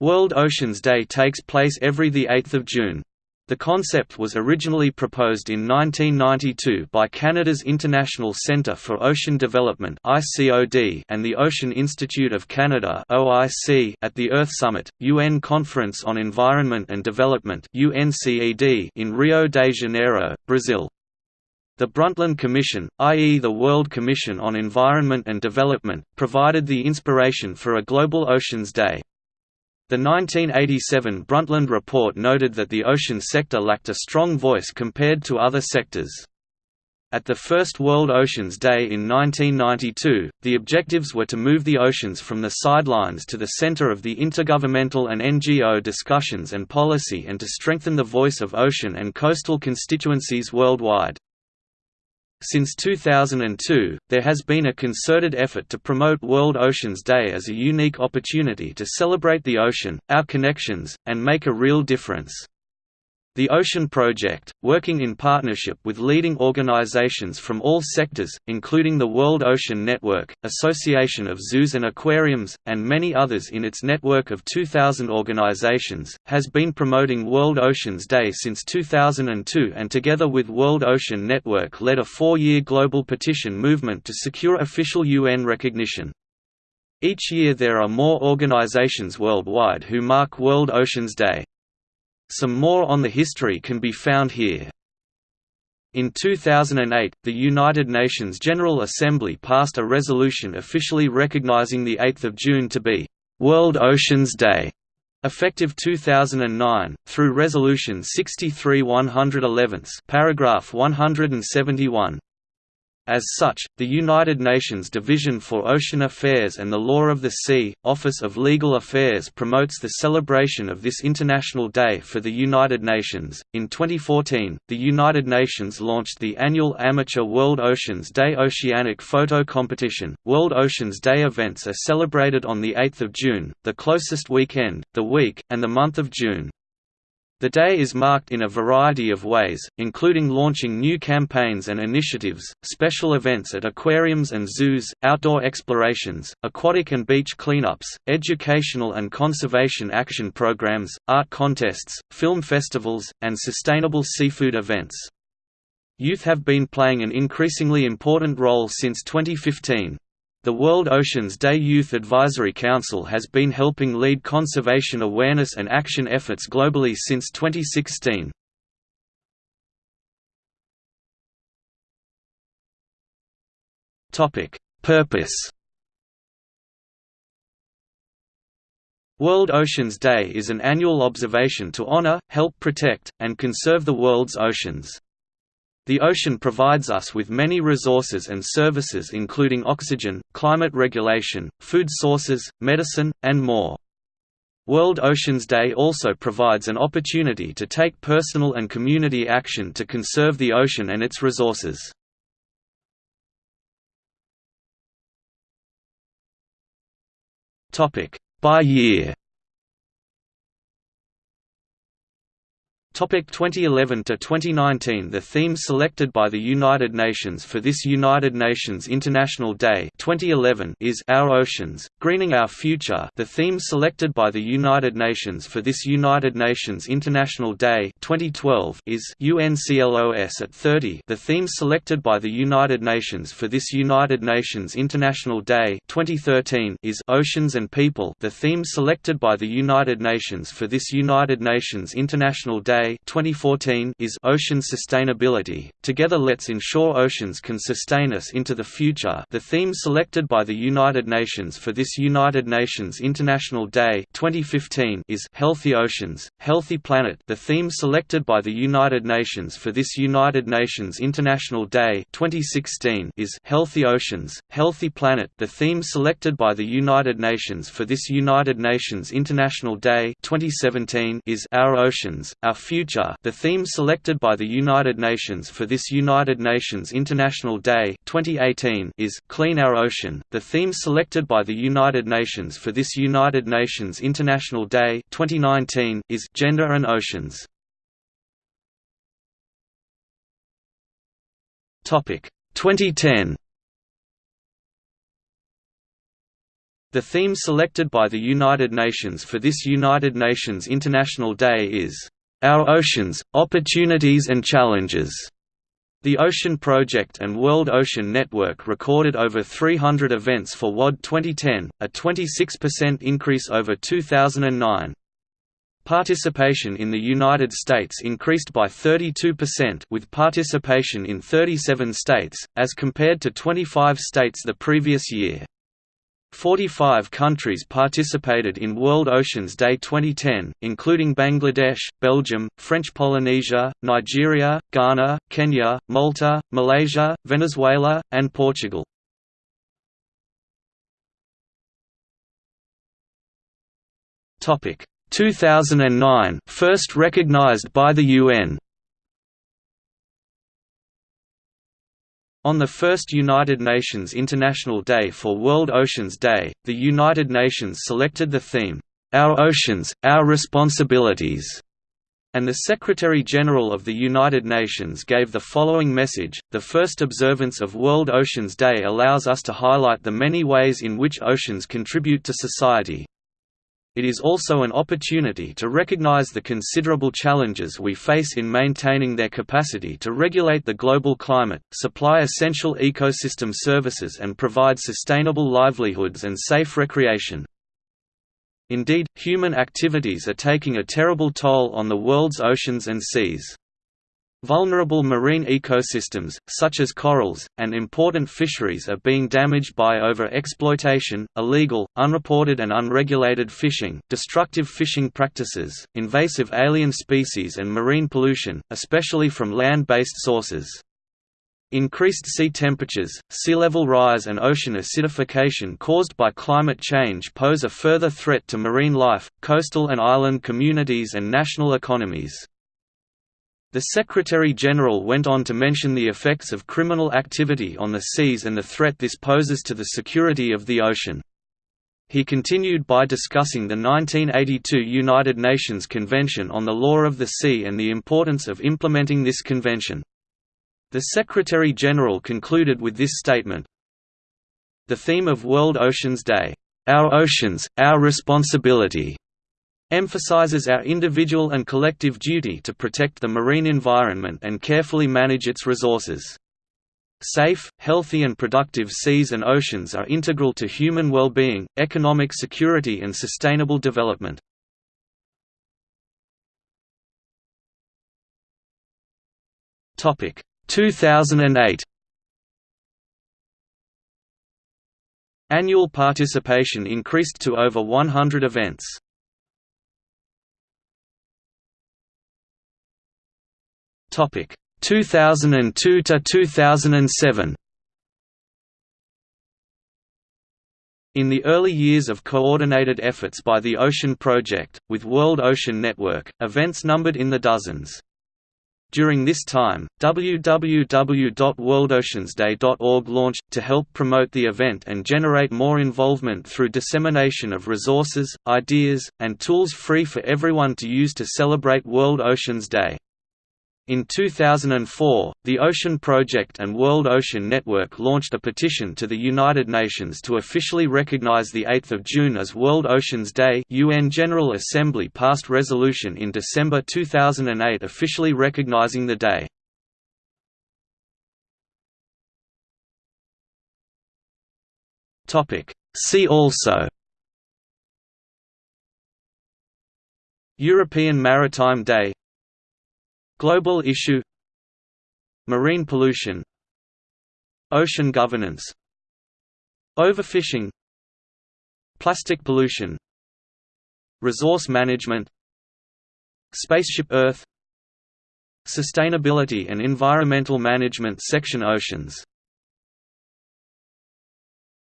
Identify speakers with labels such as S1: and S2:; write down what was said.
S1: World Oceans Day takes place every 8 June. The concept was originally proposed in 1992 by Canada's International Centre for Ocean Development and the Ocean Institute of Canada at the Earth Summit, UN Conference on Environment and Development in Rio de Janeiro, Brazil. The Brundtland Commission, i.e. the World Commission on Environment and Development, provided the inspiration for a Global Oceans Day. The 1987 Brundtland Report noted that the ocean sector lacked a strong voice compared to other sectors. At the first World Oceans Day in 1992, the objectives were to move the oceans from the sidelines to the center of the intergovernmental and NGO discussions and policy and to strengthen the voice of ocean and coastal constituencies worldwide. Since 2002, there has been a concerted effort to promote World Oceans Day as a unique opportunity to celebrate the ocean, our connections, and make a real difference. The Ocean Project, working in partnership with leading organizations from all sectors, including the World Ocean Network, Association of Zoos and Aquariums, and many others in its network of 2,000 organizations, has been promoting World Oceans Day since 2002 and together with World Ocean Network led a four-year global petition movement to secure official UN recognition. Each year there are more organizations worldwide who mark World Oceans Day. Some more on the history can be found here. In 2008, the United Nations General Assembly passed a resolution officially recognizing the 8th of June to be World Oceans Day, effective 2009 through Resolution 63-111, paragraph 171. As such, the United Nations Division for Ocean Affairs and the Law of the Sea, Office of Legal Affairs promotes the celebration of this International Day for the United Nations. In 2014, the United Nations launched the annual Amateur World Oceans Day Oceanic Photo Competition. World Oceans Day events are celebrated on the 8th of June, the closest weekend, the week, and the month of June. The day is marked in a variety of ways, including launching new campaigns and initiatives, special events at aquariums and zoos, outdoor explorations, aquatic and beach cleanups, educational and conservation action programs, art contests, film festivals, and sustainable seafood events. Youth have been playing an increasingly important role since 2015. The World Oceans Day Youth Advisory Council has been helping lead conservation awareness and action efforts globally since 2016. Purpose World Oceans Day is an annual observation to honor, help protect, and conserve the world's oceans. The ocean provides us with many resources and services including oxygen, climate regulation, food sources, medicine, and more. World Oceans Day also provides an opportunity to take personal and community action to conserve the ocean and its resources. By year 2011 to 2019 The theme selected by the United Nations for this United Nations International Day 2011 is Our Oceans, Greening Our Future. The theme selected by the United Nations for this United Nations International Day 2012 is UNCLOS at 30. The theme selected by the United Nations for this United Nations International Day 2013 is Oceans and People. The theme selected by the United Nations for this United Nations International Day 2014 is Ocean Sustainability. Together let's ensure oceans can sustain us into the future. The theme selected by the United Nations for this United Nations International Day 2015 is Healthy Oceans, Healthy Planet. The theme selected by the United Nations for this United Nations International Day 2016 is Healthy Oceans, Healthy Planet. The theme selected by the United Nations for this United Nations International Day 2017 is Our Oceans, Our Future Future the theme selected by the United Nations for this United Nations International Day 2018 is Clean Our Ocean. The theme selected by the United Nations for this United Nations International Day 2019 is Gender and Oceans. Topic 2010 The theme selected by the United Nations for this United Nations International Day is, "...our oceans, opportunities and challenges." The Ocean Project and World Ocean Network recorded over 300 events for WOD 2010, a 26% increase over 2009. Participation in the United States increased by 32% with participation in 37 states, as compared to 25 states the previous year. 45 countries participated in World Oceans Day 2010, including Bangladesh, Belgium, French Polynesia, Nigeria, Ghana, Kenya, Malta, Malaysia, Venezuela, and Portugal. Topic 2009 first recognized by the UN On the first United Nations International Day for World Oceans Day, the United Nations selected the theme, "'Our Oceans, Our Responsibilities' and the Secretary-General of the United Nations gave the following message, the first observance of World Oceans Day allows us to highlight the many ways in which oceans contribute to society, it is also an opportunity to recognize the considerable challenges we face in maintaining their capacity to regulate the global climate, supply essential ecosystem services and provide sustainable livelihoods and safe recreation. Indeed, human activities are taking a terrible toll on the world's oceans and seas. Vulnerable marine ecosystems, such as corals, and important fisheries are being damaged by over-exploitation, illegal, unreported and unregulated fishing, destructive fishing practices, invasive alien species and marine pollution, especially from land-based sources. Increased sea temperatures, sea level rise and ocean acidification caused by climate change pose a further threat to marine life, coastal and island communities and national economies. The Secretary-General went on to mention the effects of criminal activity on the seas and the threat this poses to the security of the ocean. He continued by discussing the 1982 United Nations Convention on the Law of the Sea and the importance of implementing this convention. The Secretary-General concluded with this statement, The theme of World Oceans Day, "'Our Oceans, Our Responsibility' emphasizes our individual and collective duty to protect the marine environment and carefully manage its resources. Safe, healthy and productive seas and oceans are integral to human well-being, economic security and sustainable development. Topic 2008 Annual participation increased to over 100 events. Topic 2002 to 2007. In the early years of coordinated efforts by the Ocean Project, with World Ocean Network, events numbered in the dozens. During this time, www.worldoceansday.org launched, to help promote the event and generate more involvement through dissemination of resources, ideas, and tools free for everyone to use to celebrate World Oceans Day. In 2004, the Ocean Project and World Ocean Network launched a petition to the United Nations to officially recognize 8 June as World Oceans Day UN General Assembly passed resolution in December 2008 officially recognizing the day. See also European Maritime Day Global issue Marine pollution Ocean governance Overfishing Plastic pollution Resource management Spaceship Earth Sustainability and Environmental Management Section Oceans